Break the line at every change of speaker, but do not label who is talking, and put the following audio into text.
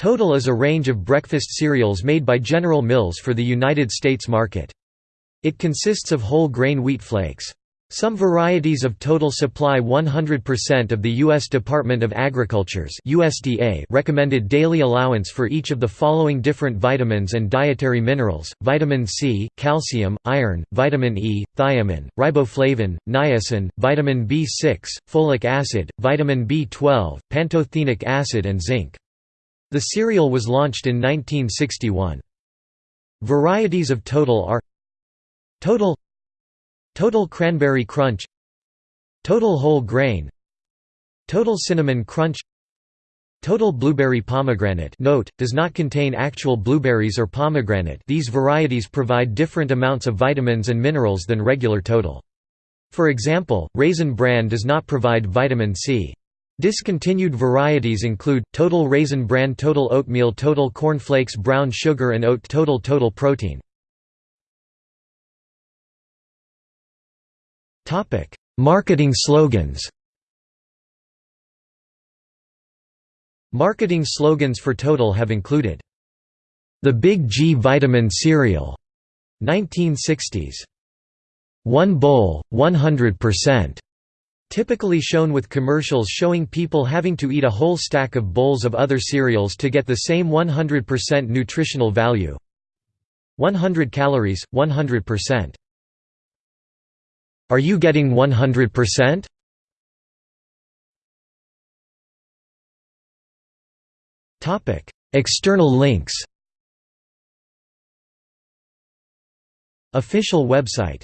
Total is a range of breakfast cereals made by General Mills for the United States market. It consists of whole grain wheat flakes. Some varieties of Total supply 100% of the U.S. Department of Agriculture's USDA recommended daily allowance for each of the following different vitamins and dietary minerals, vitamin C, calcium, iron, vitamin E, thiamine, riboflavin, niacin, vitamin B6, folic acid, vitamin B12, pantothenic acid and zinc. The cereal was launched in 1961. Varieties of Total are Total Total Cranberry Crunch Total Whole Grain Total Cinnamon Crunch Total Blueberry Pomegranate note, does not contain actual blueberries or pomegranate these varieties provide different amounts of vitamins and minerals than regular Total. For example, Raisin Bran does not provide vitamin C. Discontinued varieties include, Total Raisin Bran Total Oatmeal Total Corn Flakes Brown Sugar and Oat Total Total Protein Marketing slogans Marketing slogans for Total have included, "'The Big G Vitamin Cereal' 1960s. One bowl, 100%. Typically shown with commercials showing people having to eat a whole stack of bowls of other cereals to get the same 100% nutritional value. 100 calories, 100%. Are you getting 100%? Topic: External links. Official website